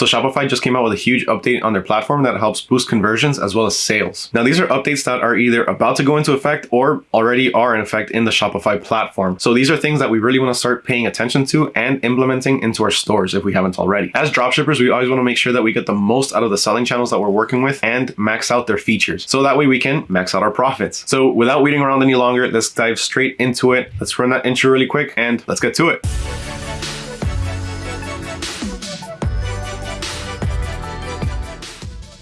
So Shopify just came out with a huge update on their platform that helps boost conversions as well as sales. Now, these are updates that are either about to go into effect or already are in effect in the Shopify platform. So these are things that we really want to start paying attention to and implementing into our stores if we haven't already. As dropshippers, we always want to make sure that we get the most out of the selling channels that we're working with and max out their features. So that way we can max out our profits. So without waiting around any longer, let's dive straight into it. Let's run that intro really quick and let's get to it.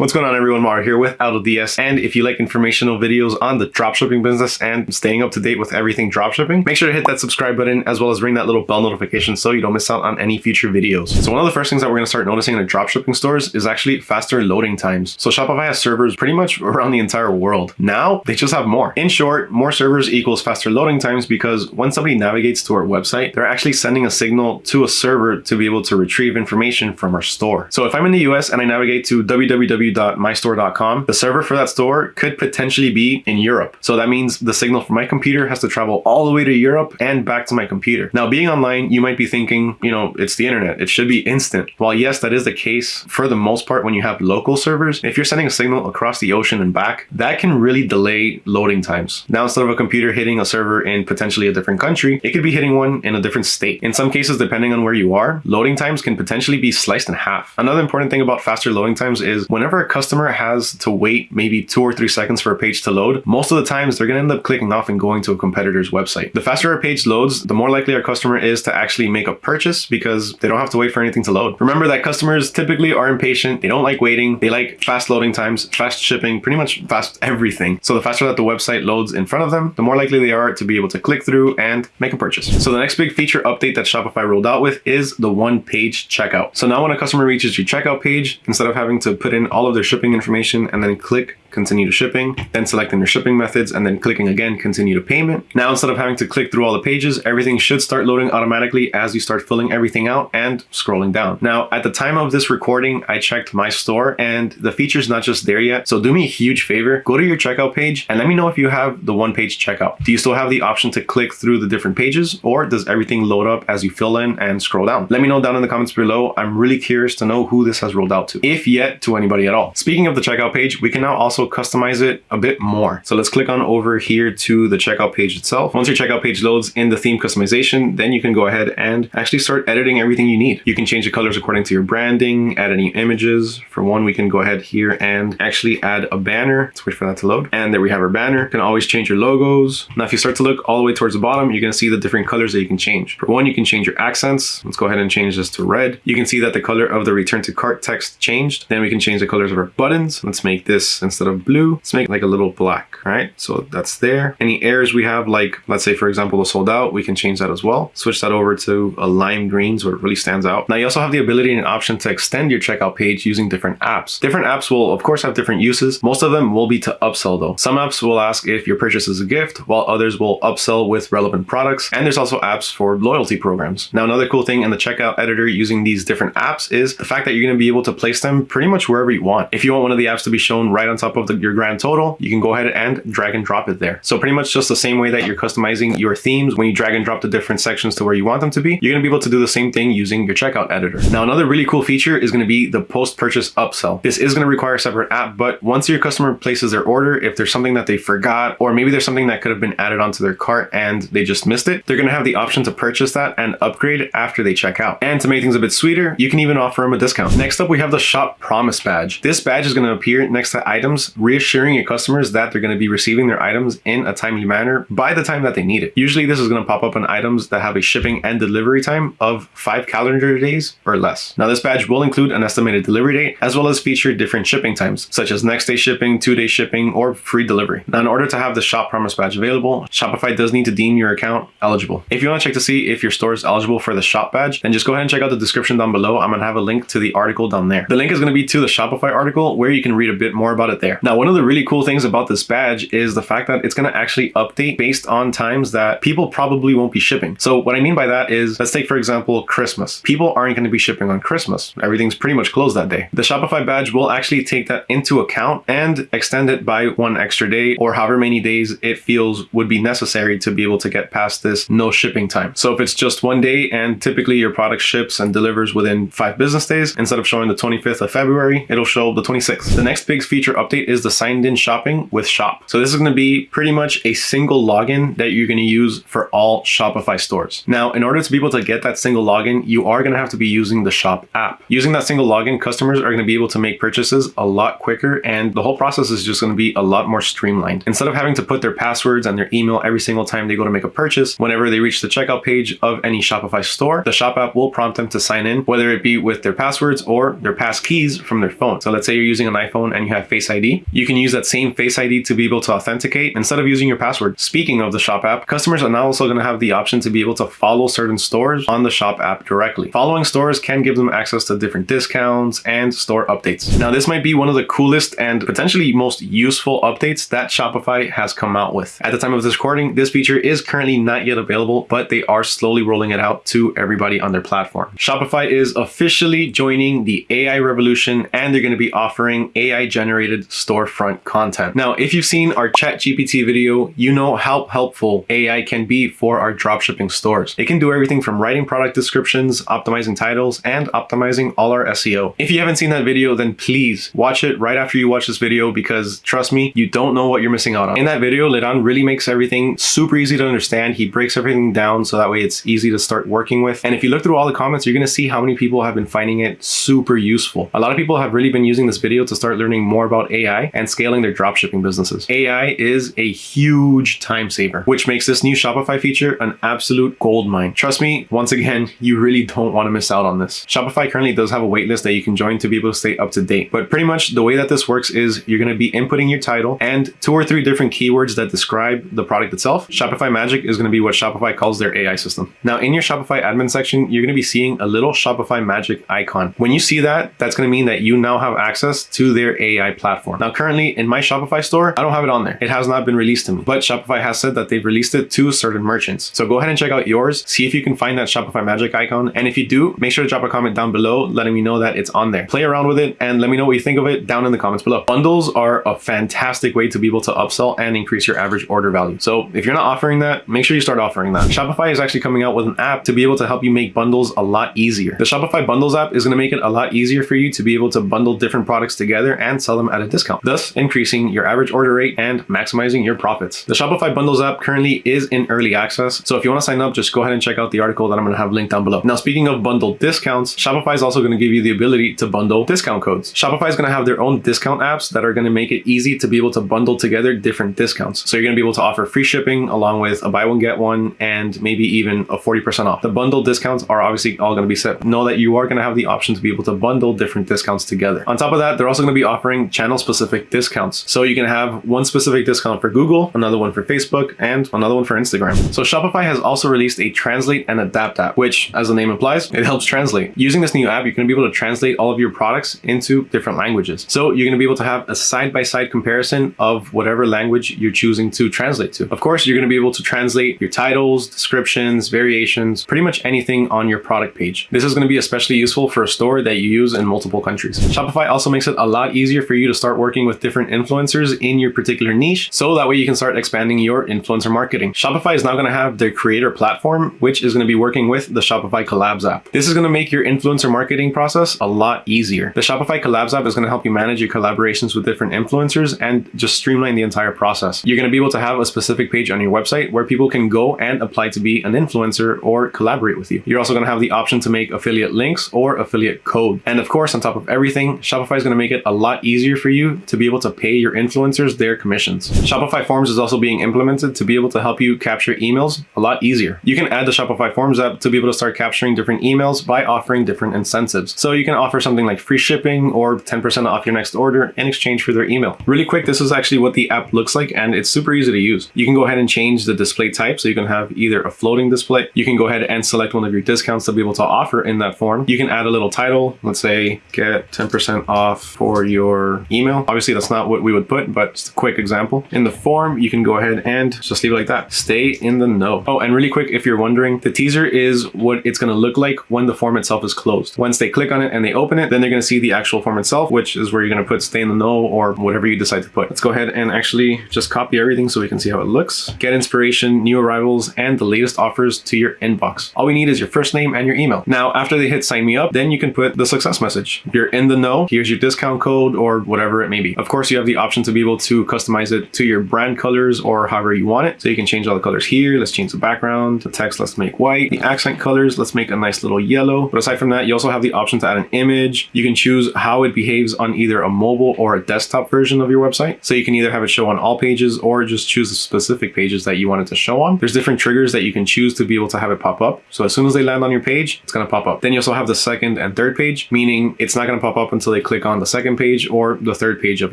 What's going on everyone, Mario here with AutoDS and if you like informational videos on the dropshipping business and staying up to date with everything dropshipping, make sure to hit that subscribe button as well as ring that little bell notification so you don't miss out on any future videos. So one of the first things that we're going to start noticing in the dropshipping stores is actually faster loading times. So Shopify has servers pretty much around the entire world. Now they just have more. In short, more servers equals faster loading times because when somebody navigates to our website, they're actually sending a signal to a server to be able to retrieve information from our store. So if I'm in the US and I navigate to www www.mystore.com, the server for that store could potentially be in Europe. So that means the signal from my computer has to travel all the way to Europe and back to my computer. Now, being online, you might be thinking, you know, it's the internet. It should be instant. While yes, that is the case for the most part when you have local servers, if you're sending a signal across the ocean and back, that can really delay loading times. Now, instead of a computer hitting a server in potentially a different country, it could be hitting one in a different state. In some cases, depending on where you are, loading times can potentially be sliced in half. Another important thing about faster loading times is whenever a customer has to wait maybe two or three seconds for a page to load, most of the times they're going to end up clicking off and going to a competitor's website. The faster a page loads, the more likely our customer is to actually make a purchase because they don't have to wait for anything to load. Remember that customers typically are impatient. They don't like waiting. They like fast loading times, fast shipping, pretty much fast everything. So the faster that the website loads in front of them, the more likely they are to be able to click through and make a purchase. So the next big feature update that Shopify rolled out with is the one page checkout. So now when a customer reaches your checkout page, instead of having to put in all of their shipping information and then click continue to shipping, then selecting your shipping methods and then clicking again, continue to payment. Now, instead of having to click through all the pages, everything should start loading automatically as you start filling everything out and scrolling down. Now, at the time of this recording, I checked my store and the feature's not just there yet. So do me a huge favor, go to your checkout page and let me know if you have the one page checkout. Do you still have the option to click through the different pages or does everything load up as you fill in and scroll down? Let me know down in the comments below. I'm really curious to know who this has rolled out to, if yet to anybody at all. Speaking of the checkout page, we can now also customize it a bit more. So let's click on over here to the checkout page itself. Once your checkout page loads in the theme customization, then you can go ahead and actually start editing everything you need. You can change the colors according to your branding, add any images. For one, we can go ahead here and actually add a banner. Let's wait for that to load. And there we have our banner. You can always change your logos. Now, if you start to look all the way towards the bottom, you're gonna see the different colors that you can change. For one, you can change your accents. Let's go ahead and change this to red. You can see that the color of the return to cart text changed. Then we can change the colors of our buttons. Let's make this instead of blue, let's make like a little black, right? So that's there. Any errors we have, like let's say for example, the sold out, we can change that as well. Switch that over to a lime green so it really stands out. Now you also have the ability and option to extend your checkout page using different apps. Different apps will of course have different uses. Most of them will be to upsell though. Some apps will ask if your purchase is a gift, while others will upsell with relevant products. And there's also apps for loyalty programs. Now another cool thing in the checkout editor using these different apps is the fact that you're going to be able to place them pretty much wherever you want. If you want one of the apps to be shown right on top of the, your grand total, you can go ahead and drag and drop it there. So pretty much just the same way that you're customizing your themes when you drag and drop the different sections to where you want them to be, you're going to be able to do the same thing using your checkout editor. Now, another really cool feature is going to be the post-purchase upsell. This is going to require a separate app, but once your customer places their order, if there's something that they forgot, or maybe there's something that could have been added onto their cart and they just missed it, they're going to have the option to purchase that and upgrade after they check out. And to make things a bit sweeter, you can even offer them a discount. Next up, we have the shop promise badge. This badge is going to appear next to items, reassuring your customers that they're going to be receiving their items in a timely manner by the time that they need it. Usually this is going to pop up on items that have a shipping and delivery time of five calendar days or less. Now this badge will include an estimated delivery date as well as feature different shipping times such as next day shipping, two day shipping, or free delivery. Now in order to have the shop promise badge available, Shopify does need to deem your account eligible. If you want to check to see if your store is eligible for the shop badge, then just go ahead and check out the description down below. I'm going to have a link to the article down there. The link is going to be to the Shopify article where you can read a bit more about it there. Now, one of the really cool things about this badge is the fact that it's going to actually update based on times that people probably won't be shipping. So what I mean by that is, let's take for example, Christmas. People aren't going to be shipping on Christmas. Everything's pretty much closed that day. The Shopify badge will actually take that into account and extend it by one extra day or however many days it feels would be necessary to be able to get past this no shipping time. So if it's just one day and typically your product ships and delivers within five business days, instead of showing the 25th of February, it'll show the 26th. The next big feature update is the signed in shopping with shop. So this is going to be pretty much a single login that you're going to use for all Shopify stores. Now, in order to be able to get that single login, you are going to have to be using the shop app. Using that single login, customers are going to be able to make purchases a lot quicker and the whole process is just going to be a lot more streamlined. Instead of having to put their passwords and their email every single time they go to make a purchase, whenever they reach the checkout page of any Shopify store, the shop app will prompt them to sign in, whether it be with their passwords or their pass keys from their phone. So let's say you're using an iPhone and you have Face ID, you can use that same Face ID to be able to authenticate instead of using your password. Speaking of the shop app, customers are now also going to have the option to be able to follow certain stores on the shop app directly. Following stores can give them access to different discounts and store updates. Now, this might be one of the coolest and potentially most useful updates that Shopify has come out with. At the time of this recording, this feature is currently not yet available, but they are slowly rolling it out to everybody on their platform. Shopify is officially joining the AI revolution and they're going to be offering AI generated storefront content. Now, if you've seen our ChatGPT video, you know how helpful AI can be for our dropshipping stores. It can do everything from writing product descriptions, optimizing titles, and optimizing all our SEO. If you haven't seen that video, then please watch it right after you watch this video because trust me, you don't know what you're missing out on. In that video, Liran really makes everything super easy to understand. He breaks everything down so that way it's easy to start working with. And if you look through all the comments, you're going to see how many people have been finding it super useful. A lot of people have really been using this video to start learning more about AI and scaling their dropshipping businesses. AI is a huge time saver, which makes this new Shopify feature an absolute gold mine. Trust me, once again, you really don't want to miss out on this. Shopify currently does have a waitlist that you can join to be able to stay up to date. But pretty much the way that this works is you're going to be inputting your title and two or three different keywords that describe the product itself. Shopify Magic is going to be what Shopify calls their AI system. Now in your Shopify admin section, you're going to be seeing a little Shopify Magic icon. When you see that, that's going to mean that you now have access to their AI platform. Now currently in my Shopify store, I don't have it on there. It has not been released to me, but Shopify has said that they've released it to certain merchants. So go ahead and check out yours, see if you can find that Shopify Magic icon. And if you do, make sure to drop a comment down below letting me know that it's on there. Play around with it and let me know what you think of it down in the comments below. Bundles are a fantastic way to be able to upsell and increase your average order value. So if you're not offering that, make sure you start offering that. Shopify is actually coming out with an app to be able to help you make bundles a lot easier. The Shopify Bundles app is going to make it a lot easier for you to be able to bundle different products together and sell them at a discount, thus increasing your average order rate and maximizing your profits. The Shopify Bundles app currently is in early access. So if you want to sign up, just go ahead and check out the article that I'm going to have linked down below. Now, speaking of bundle discounts, Shopify is also going to give you the ability to bundle discount codes. Shopify is going to have their own discount apps that are going to make it easy to be able to bundle together different discounts. So you're going to be able to offer free shipping along with a buy one, get one, and maybe even a 40% off. The bundle discounts are obviously all going to be set. Know that you are going to have the option to be able to bundle different discounts together. On top of that, they're also going to be offering channel specific discounts. So you can have one specific discount for Google, another one for Facebook, and another one for Instagram. So Shopify has also released a translate and adapt app, which as the name implies, it helps translate. Using this new app, you're going to be able to translate all of your products into different languages. So you're going to be able to have a side-by-side -side comparison of whatever language you're choosing to translate to. Of course, you're going to be able to translate your titles, descriptions, variations, pretty much anything on your product page. This is going to be especially useful for a store that you use in multiple countries. Shopify also makes it a lot easier for you to start working with different influencers in your particular niche, so that way you can start expanding your influencer marketing. Shopify is now going to have their creator platform, which is going to be working with the Shopify Collabs app. This is going to make your influencer marketing process a lot easier. The Shopify Collabs app is going to help you manage your collaborations with different influencers and just streamline the entire process. You're going to be able to have a specific page on your website where people can go and apply to be an influencer or collaborate with you. You're also going to have the option to make affiliate links or affiliate code. And of course, on top of everything, Shopify is going to make it a lot easier for you to be able to pay your influencers their commissions. Shopify Forms is also being implemented to be able to help you capture emails a lot easier. You can add the Shopify Forms app to be able to start capturing different emails by offering different incentives. So you can offer something like free shipping or 10% off your next order in exchange for their email. Really quick, this is actually what the app looks like and it's super easy to use. You can go ahead and change the display type so you can have either a floating display. You can go ahead and select one of your discounts to be able to offer in that form. You can add a little title, let's say get 10% off for your email Obviously, that's not what we would put, but just a quick example. In the form, you can go ahead and just leave it like that. Stay in the know. Oh, and really quick, if you're wondering, the teaser is what it's going to look like when the form itself is closed. Once they click on it and they open it, then they're going to see the actual form itself, which is where you're going to put stay in the know or whatever you decide to put. Let's go ahead and actually just copy everything so we can see how it looks. Get inspiration, new arrivals, and the latest offers to your inbox. All we need is your first name and your email. Now, after they hit sign me up, then you can put the success message. You're in the know. Here's your discount code or whatever it may be. Of course, you have the option to be able to customize it to your brand colors or however you want it. So you can change all the colors here. Let's change the background. The text, let's make white. The accent colors, let's make a nice little yellow. But aside from that, you also have the option to add an image. You can choose how it behaves on either a mobile or a desktop version of your website. So you can either have it show on all pages or just choose the specific pages that you want it to show on. There's different triggers that you can choose to be able to have it pop up. So as soon as they land on your page, it's going to pop up. Then you also have the second and third page, meaning it's not going to pop up until they click on the second page or the third page of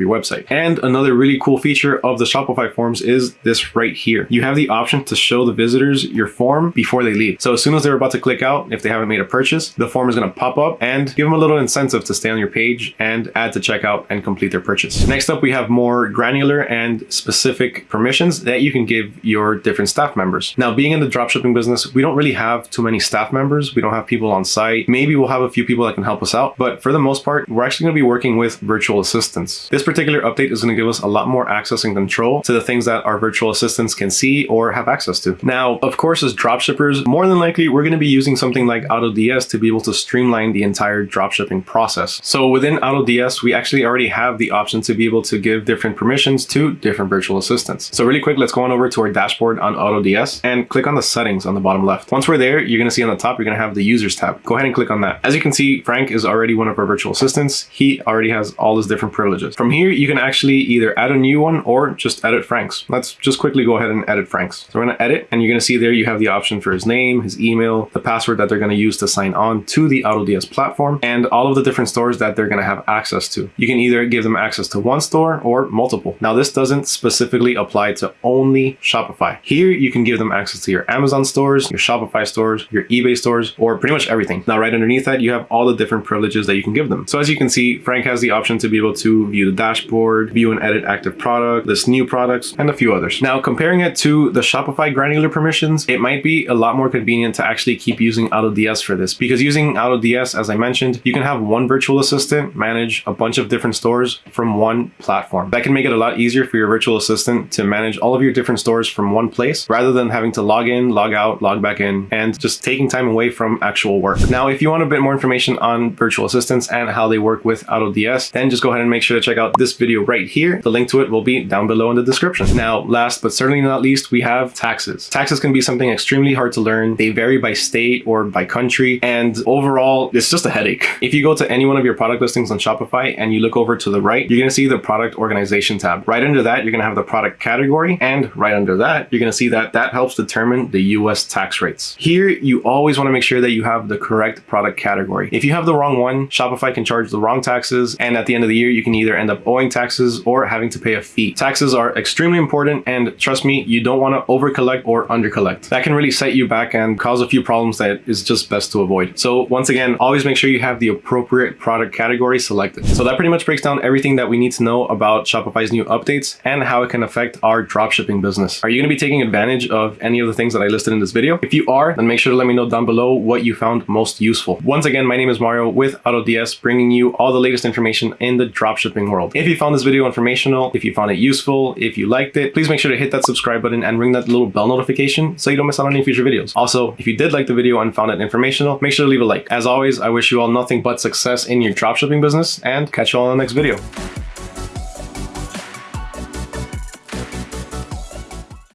your website. And another really cool feature of the Shopify forms is this right here. You have the option to show the visitors your form before they leave. So as soon as they're about to click out, if they haven't made a purchase, the form is going to pop up and give them a little incentive to stay on your page and add to checkout and complete their purchase. Next up, we have more granular and specific permissions that you can give your different staff members. Now, being in the dropshipping business, we don't really have too many staff members. We don't have people on site. Maybe we'll have a few people that can help us out, but for the most part, we're actually going to be working with virtual assistants. This particular update is going to give us a lot more access and control to the things that our virtual assistants can see or have access to. Now, of course, as dropshippers, more than likely, we're going to be using something like AutoDS to be able to streamline the entire dropshipping process. So within AutoDS, we actually already have the option to be able to give different permissions to different virtual assistants. So really quick, let's go on over to our dashboard on AutoDS and click on the settings on the bottom left. Once we're there, you're going to see on the top, you're going to have the users tab. Go ahead and click on that. As you can see, Frank is already one of our virtual assistants. He already has all his different privileges. From here, you can actually either add a new one or just edit Frank's. Let's just quickly go ahead and edit Frank's. So we're to edit and you're to see there you have the option for his name, his email, the password that they're to use to sign on to the AutoDS platform, and all of the different stores that they're to have access to. You can either give them access to one store or multiple. Now, this doesn't specifically apply to only Shopify. Here, you can give them access to your Amazon stores, your Shopify stores, your eBay stores, or pretty much everything. Now, right underneath that, you have all the different privileges that you can give them. So as you can see, Frank has the option to be able to view the dashboard, view and edit active product, list new products, and a few others. Now, comparing it to the Shopify granular permissions, it might be a lot more convenient to actually keep using AutoDS for this because using AutoDS, as I mentioned, you can have one virtual assistant manage a bunch of different stores from one platform. That can make it a lot easier for your virtual assistant to manage all of your different stores from one place rather than having to log in, log out, log back in, and just taking time away from actual work. Now, if you want a bit more information on virtual assistants and how they work with AutoDS, then just go ahead and make sure to check out this video right here. The link to it will be down below in the description. Now, last but certainly not least, we have taxes. Taxes can be something extremely hard to learn. They vary by state or by country, and overall, it's just a headache. If you go to any one of your product listings on Shopify and you look over to the right, you're going to see the product organization tab. Right under that, you're going to have the product category, and right under that, you're going to see that that helps determine the US tax rates. Here, you always want to make sure that you have the correct product category. If you have the wrong one, Shopify can charge the wrong taxes, and at the end of the year, you can either end up owing taxes or having to pay a fee. Taxes are extremely important, and trust me, you don't want to over collect or under collect. That can really set you back and cause a few problems that is just best to avoid. So once again, always make sure you have the appropriate product category selected. So that pretty much breaks down everything that we need to know about Shopify's new updates and how it can affect our dropshipping business. Are you going to be taking advantage of any of the things that I listed in this video? If you are, then make sure to let me know down below what you found most useful. Once again, my name is Mario with AutoDS, bringing you all the latest information in the dropshipping world. If you found this video informational, if you found it useful, if you liked it, please make sure to hit that subscribe button and ring that little bell notification so you don't miss out on any future videos. Also, if you did like the video and found it informational, make sure to leave a like. As always, I wish you all nothing but success in your dropshipping business and catch you all in the next video.